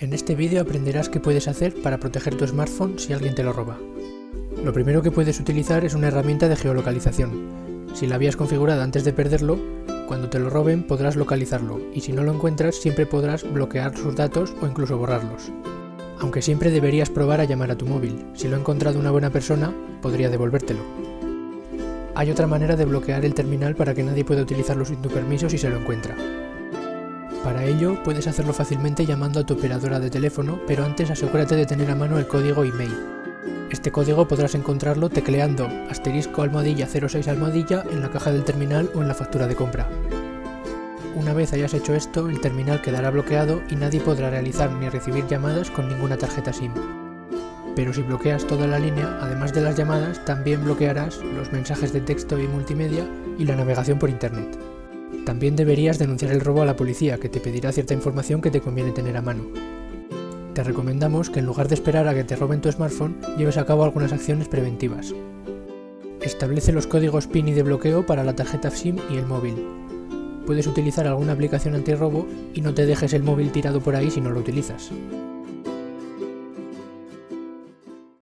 En este vídeo aprenderás qué puedes hacer para proteger tu smartphone si alguien te lo roba. Lo primero que puedes utilizar es una herramienta de geolocalización. Si la habías configurado antes de perderlo, cuando te lo roben podrás localizarlo y si no lo encuentras siempre podrás bloquear sus datos o incluso borrarlos. Aunque siempre deberías probar a llamar a tu móvil. Si lo ha encontrado una buena persona, podría devolvértelo. Hay otra manera de bloquear el terminal para que nadie pueda utilizarlo sin tu permiso si se lo encuentra. Para ello, puedes hacerlo fácilmente llamando a tu operadora de teléfono, pero antes asegúrate de tener a mano el código email. Este código podrás encontrarlo tecleando asterisco almohadilla 06 almohadilla en la caja del terminal o en la factura de compra. Una vez hayas hecho esto, el terminal quedará bloqueado y nadie podrá realizar ni recibir llamadas con ninguna tarjeta SIM. Pero si bloqueas toda la línea, además de las llamadas, también bloquearás los mensajes de texto y multimedia y la navegación por internet. También deberías denunciar el robo a la policía, que te pedirá cierta información que te conviene tener a mano. Te recomendamos que en lugar de esperar a que te roben tu smartphone, lleves a cabo algunas acciones preventivas. Establece los códigos PIN y de bloqueo para la tarjeta SIM y el móvil. Puedes utilizar alguna aplicación antirrobo y no te dejes el móvil tirado por ahí si no lo utilizas.